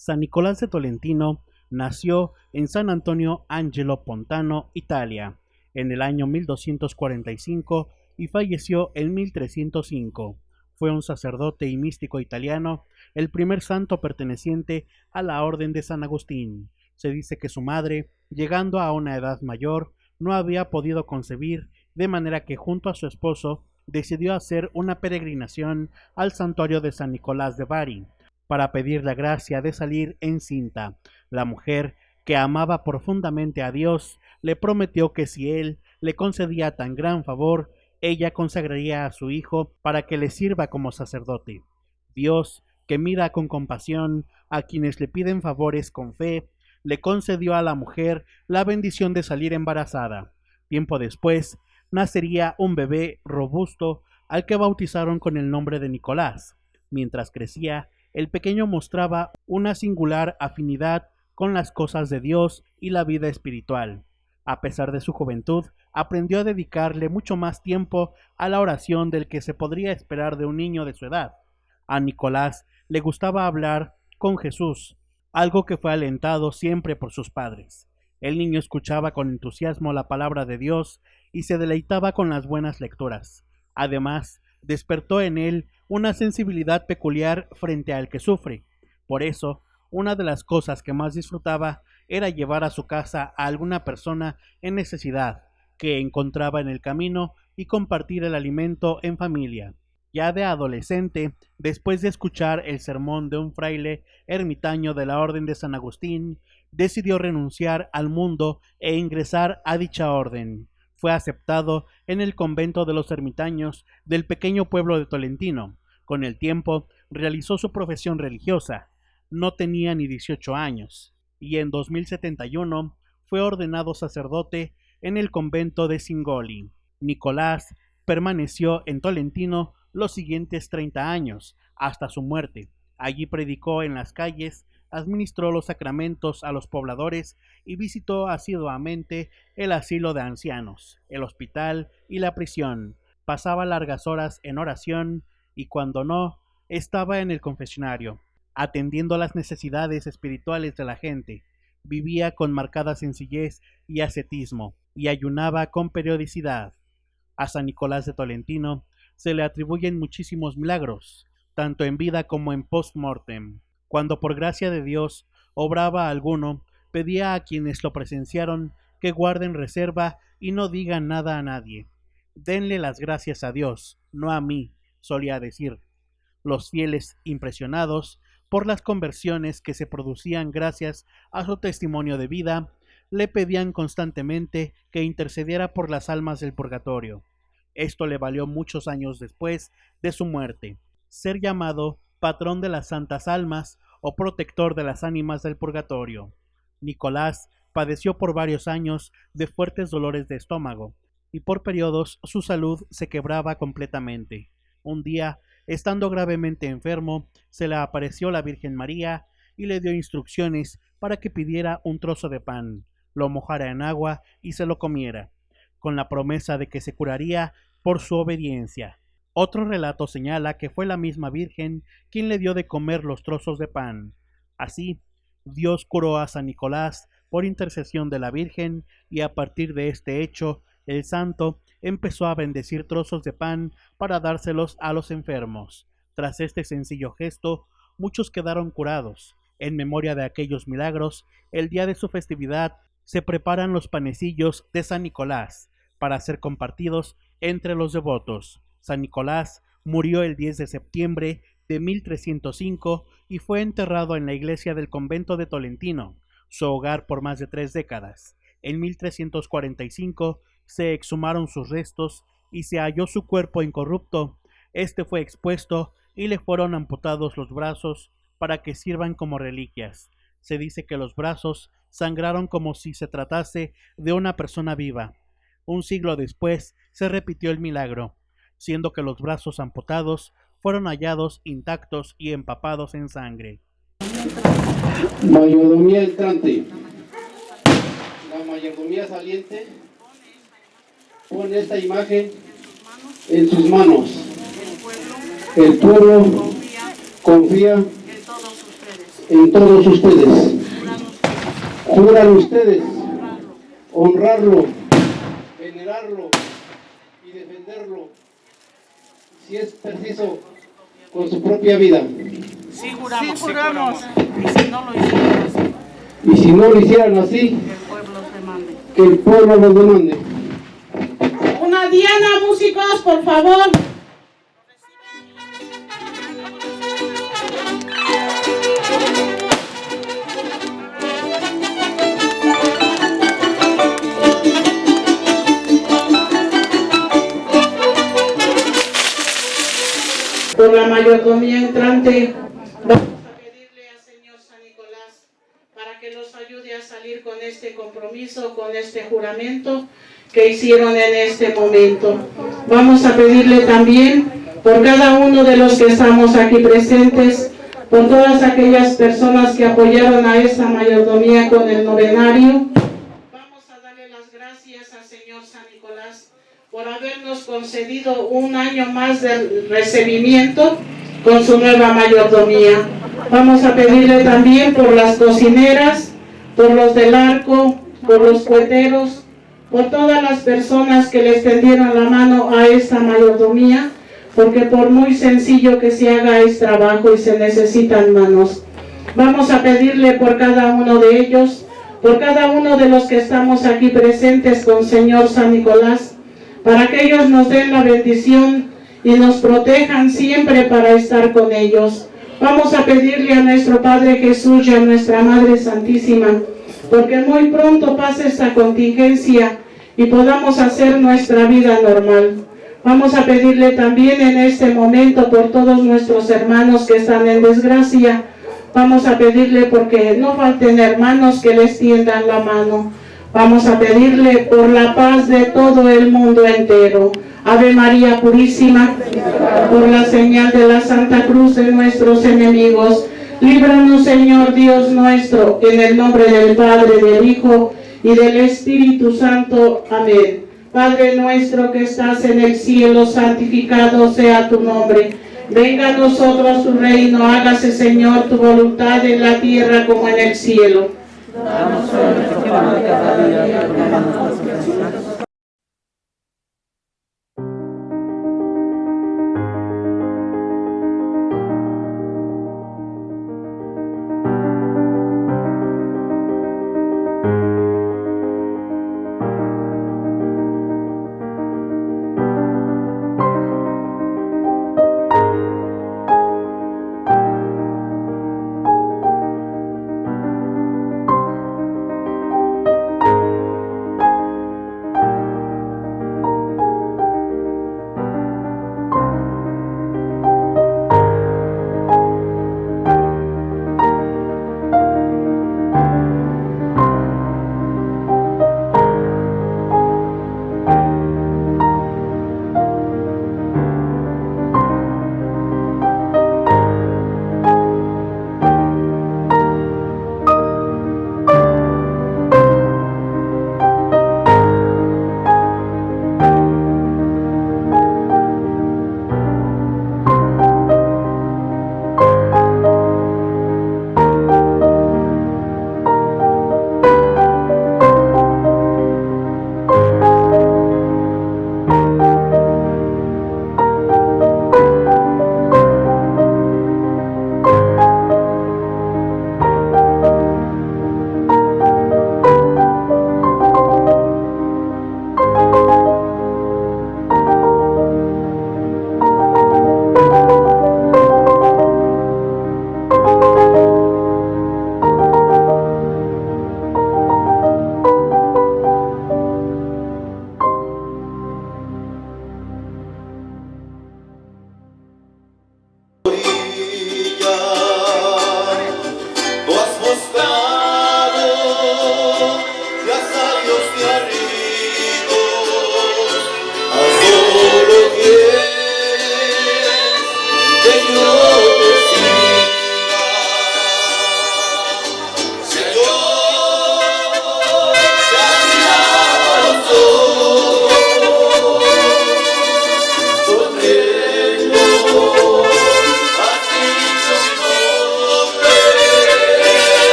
San Nicolás de Tolentino nació en San Antonio Angelo Pontano, Italia, en el año 1245 y falleció en 1305. Fue un sacerdote y místico italiano, el primer santo perteneciente a la Orden de San Agustín. Se dice que su madre, llegando a una edad mayor, no había podido concebir, de manera que junto a su esposo decidió hacer una peregrinación al santuario de San Nicolás de Bari, para pedir la gracia de salir encinta. La mujer, que amaba profundamente a Dios, le prometió que si él le concedía tan gran favor, ella consagraría a su hijo para que le sirva como sacerdote. Dios, que mira con compasión a quienes le piden favores con fe, le concedió a la mujer la bendición de salir embarazada. Tiempo después, nacería un bebé robusto al que bautizaron con el nombre de Nicolás. Mientras crecía, el pequeño mostraba una singular afinidad con las cosas de Dios y la vida espiritual. A pesar de su juventud, aprendió a dedicarle mucho más tiempo a la oración del que se podría esperar de un niño de su edad. A Nicolás le gustaba hablar con Jesús, algo que fue alentado siempre por sus padres. El niño escuchaba con entusiasmo la palabra de Dios y se deleitaba con las buenas lecturas. Además, despertó en él una sensibilidad peculiar frente al que sufre. Por eso, una de las cosas que más disfrutaba era llevar a su casa a alguna persona en necesidad que encontraba en el camino y compartir el alimento en familia. Ya de adolescente, después de escuchar el sermón de un fraile ermitaño de la Orden de San Agustín, decidió renunciar al mundo e ingresar a dicha orden. Fue aceptado en el convento de los ermitaños del pequeño pueblo de Tolentino, con el tiempo realizó su profesión religiosa. No tenía ni 18 años y en 2071 fue ordenado sacerdote en el convento de Singoli. Nicolás permaneció en Tolentino los siguientes 30 años, hasta su muerte. Allí predicó en las calles, administró los sacramentos a los pobladores y visitó asiduamente el asilo de ancianos, el hospital y la prisión. Pasaba largas horas en oración y cuando no, estaba en el confesionario, atendiendo las necesidades espirituales de la gente. Vivía con marcada sencillez y ascetismo, y ayunaba con periodicidad. A San Nicolás de Tolentino se le atribuyen muchísimos milagros, tanto en vida como en post-mortem. Cuando por gracia de Dios obraba alguno, pedía a quienes lo presenciaron que guarden reserva y no digan nada a nadie. Denle las gracias a Dios, no a mí, solía decir. Los fieles, impresionados por las conversiones que se producían gracias a su testimonio de vida, le pedían constantemente que intercediera por las almas del purgatorio. Esto le valió muchos años después de su muerte ser llamado patrón de las santas almas o protector de las ánimas del purgatorio. Nicolás padeció por varios años de fuertes dolores de estómago, y por periodos su salud se quebraba completamente. Un día, estando gravemente enfermo, se le apareció la Virgen María y le dio instrucciones para que pidiera un trozo de pan, lo mojara en agua y se lo comiera, con la promesa de que se curaría por su obediencia. Otro relato señala que fue la misma Virgen quien le dio de comer los trozos de pan. Así, Dios curó a San Nicolás por intercesión de la Virgen y a partir de este hecho, el santo empezó a bendecir trozos de pan para dárselos a los enfermos. Tras este sencillo gesto, muchos quedaron curados. En memoria de aquellos milagros, el día de su festividad se preparan los panecillos de San Nicolás para ser compartidos entre los devotos. San Nicolás murió el 10 de septiembre de 1305 y fue enterrado en la iglesia del convento de Tolentino, su hogar por más de tres décadas. En 1345 se exhumaron sus restos y se halló su cuerpo incorrupto. Este fue expuesto y le fueron amputados los brazos para que sirvan como reliquias. Se dice que los brazos sangraron como si se tratase de una persona viva. Un siglo después se repitió el milagro, siendo que los brazos amputados fueron hallados intactos y empapados en sangre. Mayordomía entrante. La mayordomía saliente pone esta imagen en sus manos. El pueblo confía en todos ustedes. Juran ustedes honrarlo, venerarlo y defenderlo, si es preciso, con su propia vida. Sí juramos, Sí juramos. Y si no lo hicieron así, Y si no lo hicieran así, que el pueblo se mande. que el pueblo los demande. Músicos, por favor. Por la mayordomía entrante, vamos a pedirle al Señor San Nicolás para que los ayude a salir con este compromiso, con este juramento que hicieron en este momento. Vamos a pedirle también por cada uno de los que estamos aquí presentes, por todas aquellas personas que apoyaron a esta mayordomía con el novenario. Vamos a darle las gracias al Señor San Nicolás por habernos concedido un año más de recibimiento con su nueva mayordomía. Vamos a pedirle también por las cocineras, por los del arco, por los cueteros, por todas las personas que le extendieron la mano a esta mayordomía, porque por muy sencillo que se haga es trabajo y se necesitan manos. Vamos a pedirle por cada uno de ellos, por cada uno de los que estamos aquí presentes con Señor San Nicolás, para que ellos nos den la bendición y nos protejan siempre para estar con ellos. Vamos a pedirle a nuestro Padre Jesús y a nuestra Madre Santísima, porque muy pronto pase esta contingencia y podamos hacer nuestra vida normal. Vamos a pedirle también en este momento por todos nuestros hermanos que están en desgracia. Vamos a pedirle porque no falten hermanos que les tiendan la mano. Vamos a pedirle por la paz de todo el mundo entero. Ave María Purísima, por la señal de la Santa Cruz de nuestros enemigos. Líbranos, Señor Dios nuestro, en el nombre del Padre, del Hijo y del Espíritu Santo. Amén. Padre nuestro que estás en el cielo, santificado sea tu nombre. Venga a nosotros tu reino, hágase, Señor, tu voluntad en la tierra como en el cielo. Danos hoy nuestro pan de cada día,